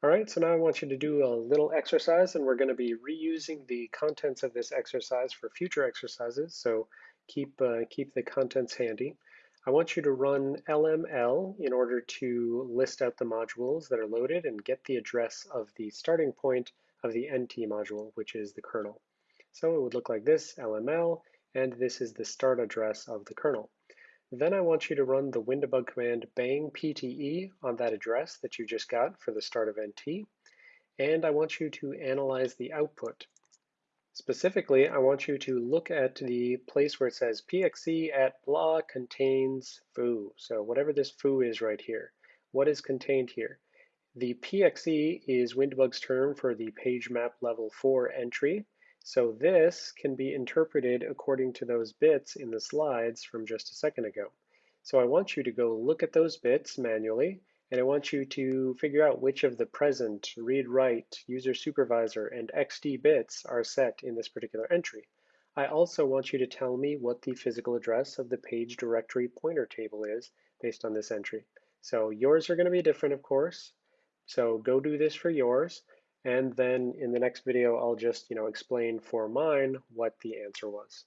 All right, so now I want you to do a little exercise and we're going to be reusing the contents of this exercise for future exercises. So keep, uh, keep the contents handy. I want you to run LML in order to list out the modules that are loaded and get the address of the starting point of the NT module, which is the kernel. So it would look like this, LML, and this is the start address of the kernel. Then I want you to run the WinDbg command bang pte on that address that you just got for the start of NT. And I want you to analyze the output. Specifically, I want you to look at the place where it says pxe at blah contains foo. So whatever this foo is right here, what is contained here? The pxe is WinDbg's term for the page map level 4 entry, so this can be interpreted according to those bits in the slides from just a second ago. So I want you to go look at those bits manually, and I want you to figure out which of the present, read write, user supervisor, and XD bits are set in this particular entry. I also want you to tell me what the physical address of the page directory pointer table is based on this entry. So yours are going to be different, of course. So go do this for yours. And then in the next video, I'll just you know, explain for mine what the answer was.